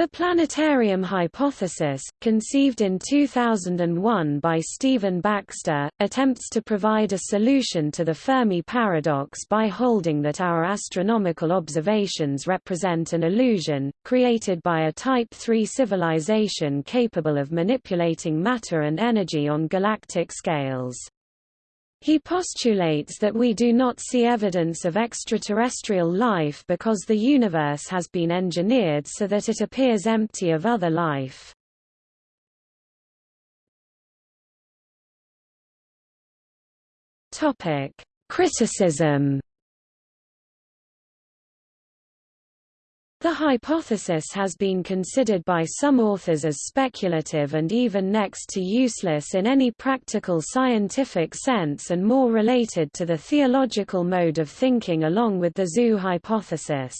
The planetarium hypothesis, conceived in 2001 by Stephen Baxter, attempts to provide a solution to the Fermi paradox by holding that our astronomical observations represent an illusion, created by a Type III civilization capable of manipulating matter and energy on galactic scales. He postulates that we do not see evidence of extraterrestrial life because the universe has been engineered so that it appears empty of other life. Criticism The hypothesis has been considered by some authors as speculative and even next to useless in any practical scientific sense and more related to the theological mode of thinking along with the zoo hypothesis.